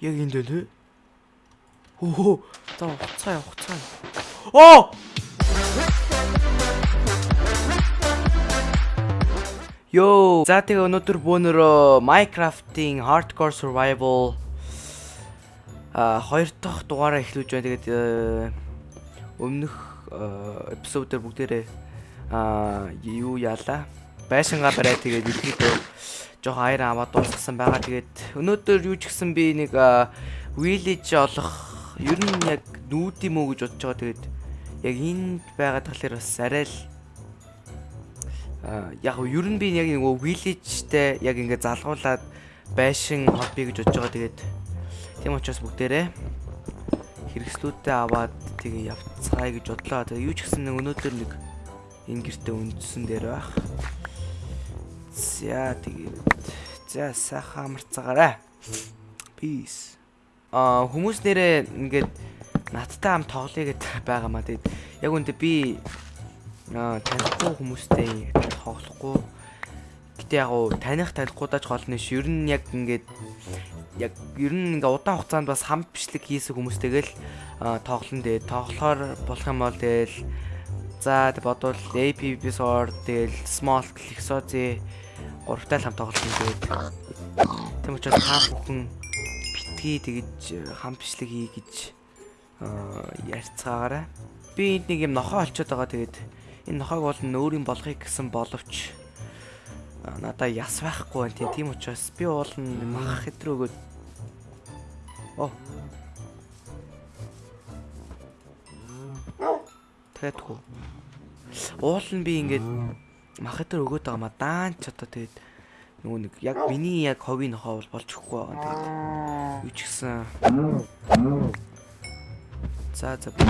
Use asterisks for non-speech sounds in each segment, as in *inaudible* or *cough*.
Яг энд байна. Хөө. За хуцаа хуцаа. Оо! Йоо, за тэгээ өнөөдөр бөөнөрөө Minecraft-ийн Hardcore Survival а хоёр дахь дугаараа эхлүүлж байна. Тэгээд э, өмнөх эпизод дээр бүгдээрээ а юу яалаа? Байшингаа бариад тэгээд ихэд жоохон аяр аваад дуусгасан байгаа. Тэгээд өнөөдөр юу ч гэсэн би нэг village олох ер нь яг нүүд юм уу гэж бодож байгаа. Тэгээд яг энд байгаа талаар бас арай л яг ер нь би яг нөгөө village-тэй яг ингээд залгуулад байшин хобби гэж бодож байгаа. Тэгээд тийм учраас бүгдээрээ хэрэгслүүдтэй аваад тэгээ явцгаая гэж бодлоо. Тэгээ юу ч гэсэн өнөөдөр нэг энэ гэртээ үндсэн дээр байх. За тэгээд за сайхан амарцгаарай. Peace. Аа хүмүүс нэрээ ингээд надтай хам тоглоё гэд байгаа маа. Тэгээд яг үүндээ би аа танихгүй хүмүүстэй тоглохгүй. Гэтэ яг уу таних танихгүй даач гол нь ш. Ер нь яг ингээд яг ер нь ингээ удаан хугацаанд бас хам бичлэг хийсэн хүмүүстэйгээл тоглоно дээ. Тоглохоор болох юм бол тэгэл за бодвол APB Sword тэгэл Small Lexozi гуравтай л хам тоглосон тэгээд тийм учраас хаа бүхэн битгий тэгэж хам бичлэг хий гэж ярьцгаагаарай. Би энд нэг юм нохоо олцоод байгаа тэгээд энэ нохойг бол өөрийн болгохыг гэсэн боловч надаа яс байхгүй байна тийм учраас би уул нь мах хэтрүү өгөөд оо Тэтгэв. Уул нь би ингээд мах хэтрүү өгөөд байгаа ма даан ч одоо тэгээд нөгөө нэг яг миний яг ховийн нохоо бол болж өгөхгүй байгаа тэгээд юу ч гэсэн. За за би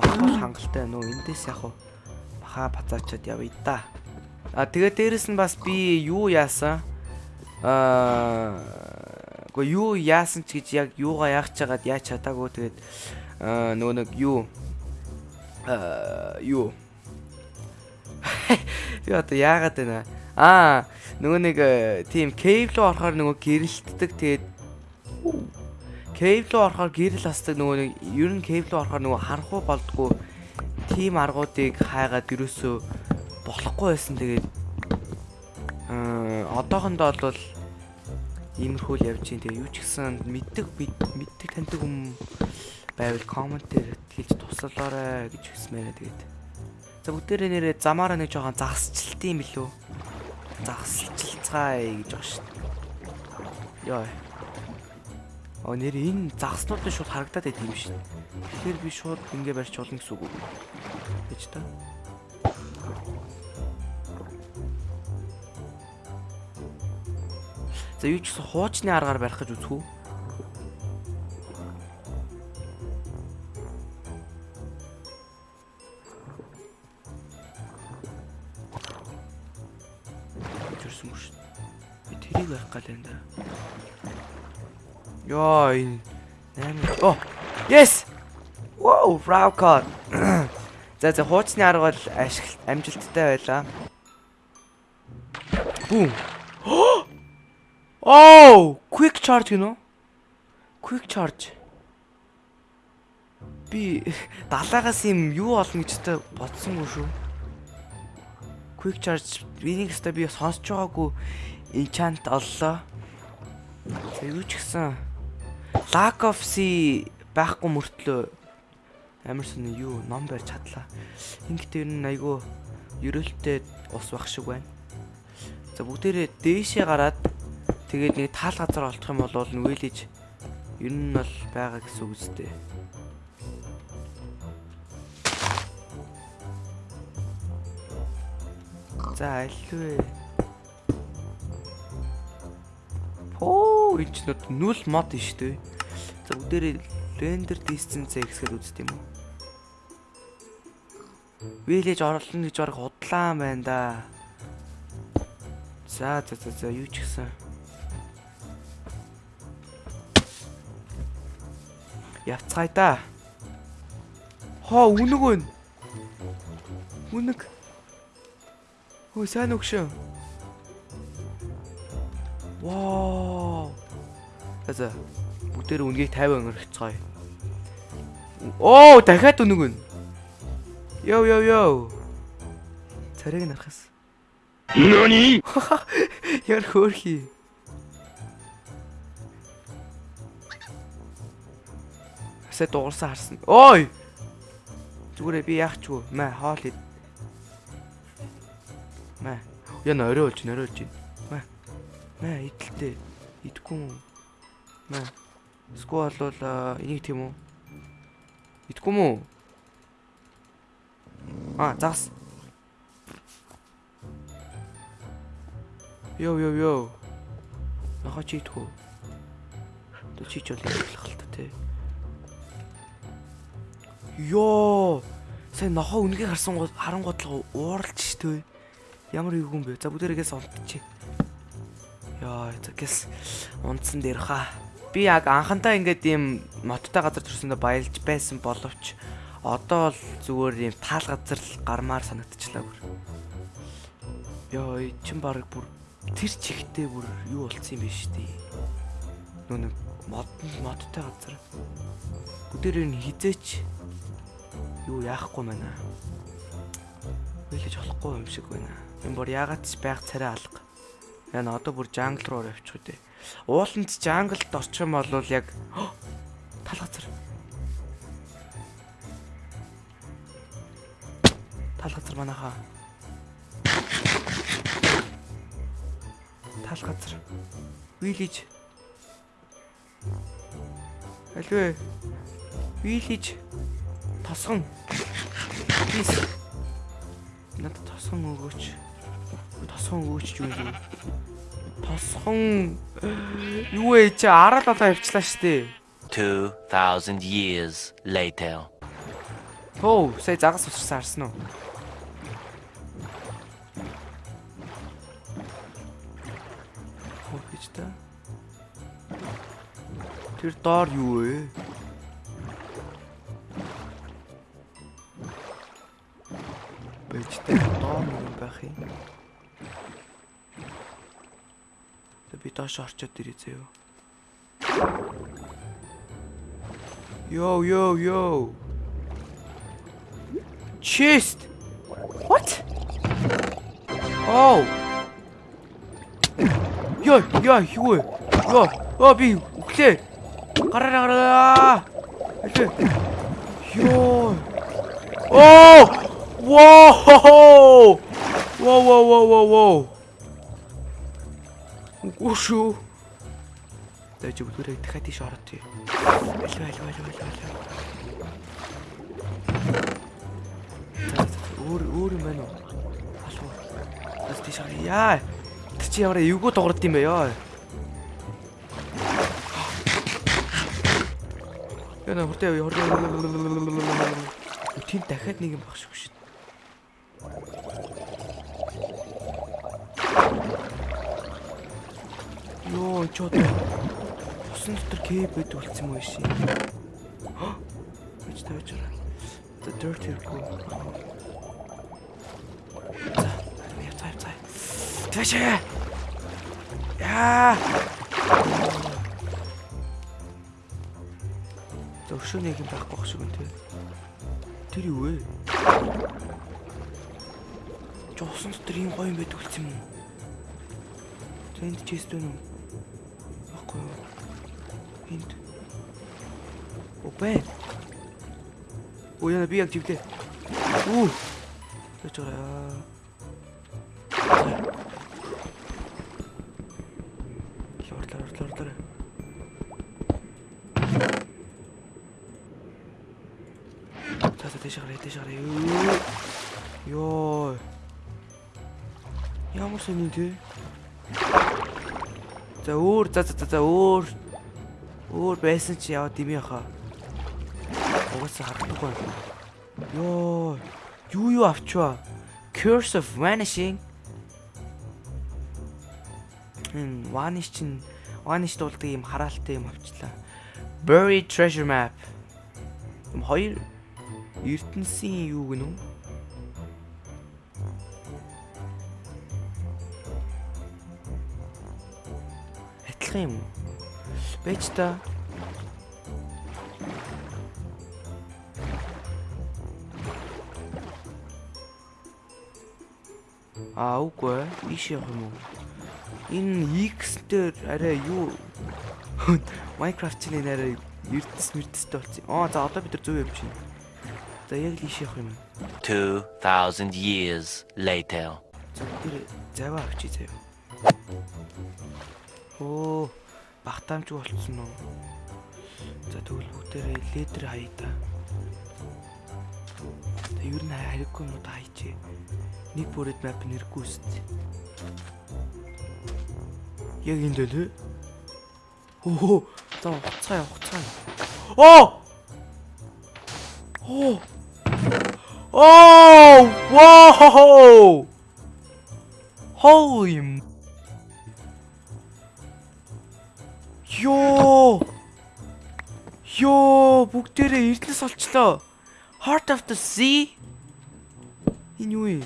мах хангалттай нөө эндээс яг хаа бацаачаад явъя да. А тэгээ дээрэс нь бас би юу яасан? Аа Гэхдээ юу яасан ч гэж яг юугаа яах чагаад яаж чадаагүй. Тэгээд нөгөө нэг юу? Аа юу Яа одоо яагаад вэ? Аа нөгөө нэг тийм кейв руу орохоор нөгөө гэрэлтдэг тэгээд кейв руу орохоор гэрэл асдаг нөгөө нэг ер нь кейв руу орохоор нөгөө харанхуй болдгоо тийм аргуудыг хайгаад юусоо болохгүй байсан тэгээд аа одоохондоо бол иймэрхүү л явж байна. Тэгээ юу ч гэсэн мэддэг мэддэг таньдаг хүм байвал коммент дээр хэлж туслалаарай гэж хэлсмээр тэгээд. За бүгдээрээ нэрээ замаараа нэг жоохон загасчлт юм билүү? Загасчлцгаая гэж байгаа шүү дээ. Йоо. Оо нэр энэ загаснууд нь шууд харагдаад байт юм шин. Тэгэхээр би шууд ингэ барьч болно гэсэн үг үү? Гэж та. За юу ч хуучны аргаар барих гэж үзэх үү? Тэрсэн мөш. Би тэрийг барих гал энэ даа. Йоо энэ 8 Оо. Yes. Wow, Frau card. За за хуучны арга бол ашиглалт амжилттай байлаа. Бум. *gasps* Oh, quick charge гинөө. Quick charge. Би *laughs* 70-аас юм юу олно гэж та бодсонгүй шүү. Quick charge энийг өстой би сонсож байгаагүй enchant оллоо. За юу ч гэсэн lack of sea байхгүй мөртлөө амар сони юу ном барьж чадлаа. Ингээд энэ айгүй ерөөлтэй ус бах шиг байна. За бүгдээрээ дээшээ гараад Тэгээд нэг таал газар олдох юм бол нүгэлж ер нь бол байгаа гэсэн үг үстэй. За альвэ. Оо энэ ч нүл мод шүү дээ. За бүгдээрээ render distance x-ээр үзт юм уу? Village орлон гэж бараг худлаан байна да. За за за за юу ч гэсэн Явцгаая да. Хоо үнэг байна. Үнэг. Хөө сайн өгшөө. Вау. За. бүгдээр үнгийг 50 өнгөрчихцгоё. Оо, дахиад үнэг нь. Йоо йоо йоо. Царийг нарахс. NANI? *laughs* Яр хөөрхий. Асаа дуурсан харсан. Ой! Зүгээрээ би яах ч вэ? Мэ хоол ид. Мэ. Орой болж, орой болж. Мэ. Мэ идэлтэй. Идэхгүй юм уу? Мэ. Скуу болвол энийг тийм үү? Идэхгүй юм уу? Аа, загас. Йоо йоо ёо. Нахаа чи идэхгүй. Тэ чи ч бол идэхлэх л та тий. Йоо. Сайн нохоо үнгийг харсан гол харангуудлага ууралж штэ. Ямар юу юм бэ? За бүгдээрээс унтчих. Яа, тэгээс унтсан дээр хаа. Би яг анхандаа ингээд ийм моттой газар төрсөндөө баялж байсан боловч одоо л зүгээр ийм таал газар л гармаар санагдчихлаа бүр. Йоо, чин баг бүр тэр чихтэй бүр юу болцсон юм бэ. Нөө нэг мод модтой газар. Бүгдээр нь хизээч юу яахгүй байна. Үйлэж болохгүй юм шиг байна. Энэ бүр ягаад ч байг царай алга. Яна одоо бүр жангл руу явчих үү. Ууланд жанглд орчих юм бол яг *gasps* тал газар. Тал газар манайхаа. Тал газар. Вилиж. Альвэ. Вилиж. Тосгон. Надад тосгон өгөөч. Тосгон өгөөч юу юм? Тосгон юу вэ чи 17 явчлаа штэ. 2000 years later. Хөө, сая загас усарсан харсан уу? Хөө гэж та. Тэр доор юу вэ? Бэжтэй доор юу байх юм? Тэ би доош орчод ирээ зөө. Йоо йоо йоо. Chest. What? Oh. Йоо, яа, юу вэ? Йоо, оо би өглөө. Гараараа гараа. Өглөө. Йоо. Оо! Воо! Воо, воо, воо, воо, воо. Үгүй Дэжи бүгдээ дахиад тийш ороод тий. Алив алив алив алив. Өөр өөр юм байна уу? Алуу. Бас тийш орё. Яа. Тэр чи ямар эвгүй дуурд юм бэ ёо. Яна хүртээ хүртээ. Тийм дахиад нэг юм багш шүү. Йоо, чод. Усан дотор кейп байд үлдсэн юм шиг. Тавьж байгаа. The dirty pool. За, яа цай цай. Тэвч. Яа. Зөвшөө нэг юм байхгүй байх шиг юм тий. Тэр юу вэ? Жосон дотор ийм гоё юм байд үлдсэн юм? Тэнд чест үнэ. Баггүй юу? Энд. Опэ. Ой, яна би яг живлээ. Үу. Тэч ороо. Лор лор лор лор. За за тэш гараа тэш гараа. Йоо. Ямар сони тий? За өөр за за за өөр өөр байсан чи яваад дими хаа. Угаасаа харахгүй. Йоо. Юу юу авчваа? Curse of Vanishing. Хм, Vanish чин Vanish дуулдаг юм хараалтай юм авчлаа. Buried Treasure Map. Хоёр ертөнцийн юу гэнэ үү? адилхан юм уу? Бэж та. Аа үгүй биш юм уу? Энэ X дээр арай юу *laughs* Minecraft-ийн арай эрдэс мэрдэстэй болсон. Аа за одоо бид нар зөв явж байна. За яг л ийш явах юм. 2000 years later. Зөв тэр заваа авчи заяа. Багтаамж болцсон уу? За тэгвэл бүгдээрээ ледер хаяа та. За ер нь хариггүй юм уу хайчээ. Нэг бүрээд map нэргүй үст. Яг энэ үү? Оо за хуцаа яа хуцаа. Оо! Оо! Oh! Wow! Holy Йоо! Йоо, бүгдээрээ эрдэнэс олчлоо. Heart of the Sea. Энэ юу юм?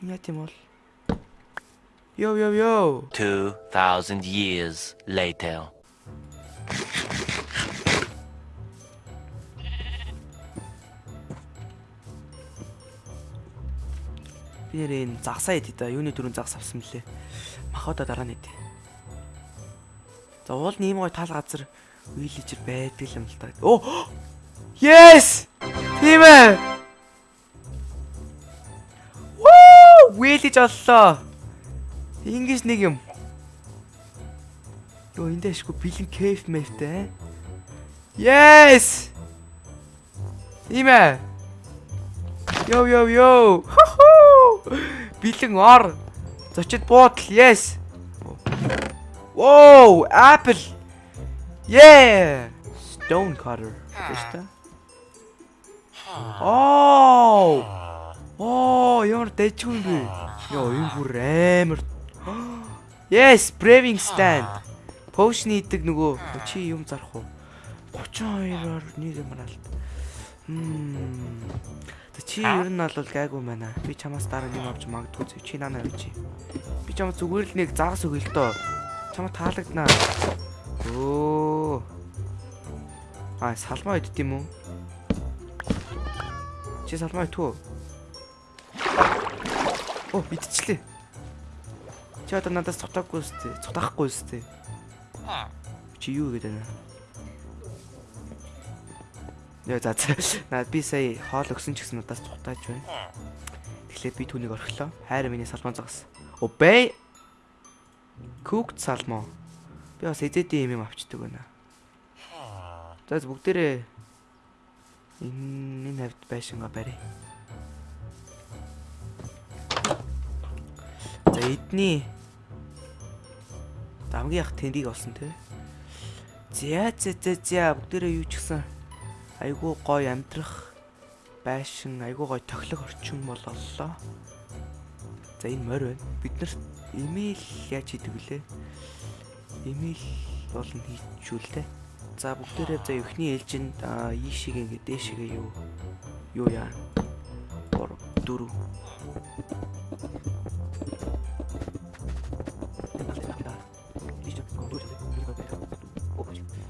Яа тийм бол? Йоо, йоо, йоо. 2,000 years later. Би нэр энэ загсаа идэ да. Юуны дөрөв загс авсан мөлий. Махада дараа нь идэ. За уул нэм гой тал газар виллижер байдаг юм л та. Оо! Yes! Тийм ээ. Вуу! Виллиж оллоо. Ингээс нэг юм. Йоо эндээ ашгүй бэлэн кейф мэвтэй. Yes! Тийм ээ. Йоо йоо йоо. Бэлэн ор. Зочид буудал. Yes. Whoa, apple. Yeah. Stone cutter. Тэштэй. Oh. Oh, ямар дэжгүй юм бэ? Йоо, энэ бүр амар. Yes, braving stand. Potion идэг нөгөө чи юм зарах уу? 32-оор нэг юм алт. Хм. Тэ чи ер нь бол гайгүй байна. Би чамаас дараа нэг авч магадгүй. Чи нанаа авчи. Би чамаас зүгээр л нэг загас өгөл тоо. Чамаа таалагднаа. Өө. А салмаа идт юм уу? Чи салмаа итв үү? Оо, идчихлээ. Чи одоо надаас цутаагүй үстэй. Цутаахгүй үстэй. Чи юу гэдэг вэ? Яа за за. Би сая хоол өгсөн ч гэсэн надаас цутааж байна. Тэгэхээр би түүнийг орхилоо. Хайр миний салмаа загас. Обэй. Cooked salmon. Би бас эзэдийн юм юм авчдаг байна. За бүгдээрээ энэ энэ хавьд байшингаа барь. За эдний Дамгийн ах тэндийг олсон те. За за за за бүгдээрээ юу ч гэсэн айгүй гоё амьдрах байшин айгүй гоё тохилог орчин бол оллоо. За энэ морь байна. Бид нар имэйл яаж хийдэг вүлээ? Имэйл болон хийчихүүлээ. За бүгдээрээ за эхний ээлжинд ийшиг ингээ дээшигээ юу юу яа. 3 4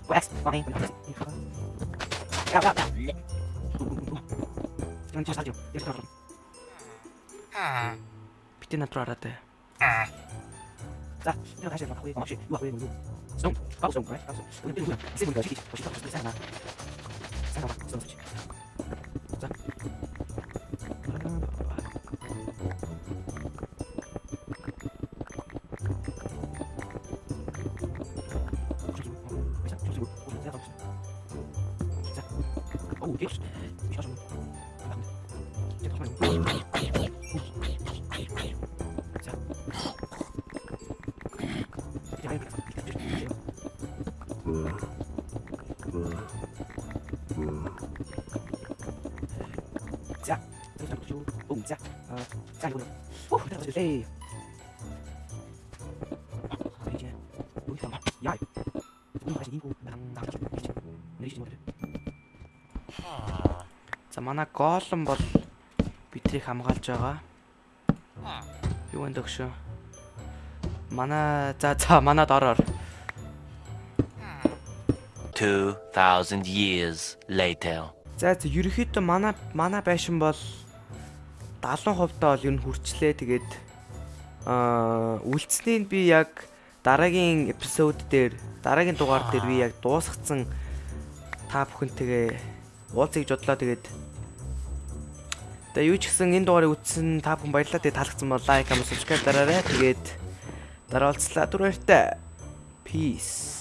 West, fine. Go, go, go. Yan just radio. Yes, sir. Bitin na trarate. За, тэр хашаа мах уу маш юу ах вэ юу. Сон, баг сон гай. Сон. Тэр үү. Сим гай чи. Очиж тас сайн. Сайн шүү. Ум за. Аа, за юу. Оо, тэр зүйл. Бие. Үгүй юм. Яа. Маш нэг гоо дан дан. Нэрч юм. За манай голлон бол битрийг хамгаалж байгаа. Юу энэ дөгшөө. Манай за за манад ороор. 2000 years later. За за ерөөхдөө манай манай байшин бол 70% таа бол ер нь хүрчлээ. Тэгээд аа үлдсэнийг би яг дараагийн эпизод дээр дараагийн дугаар дээр би яг дуусгацсан та бүхэнтэйгээ уулзъя гэж бодлоо. Тэгээд Тэгээ юу ч гэсэн энэ дугаарыг үзсэн та бүхэн баярлалаа. Тэгээ таалагдсан бол лайк, comment, subscribe дараарай. Тэгээд дараа уулзлаа. Түр баяртай. Peace.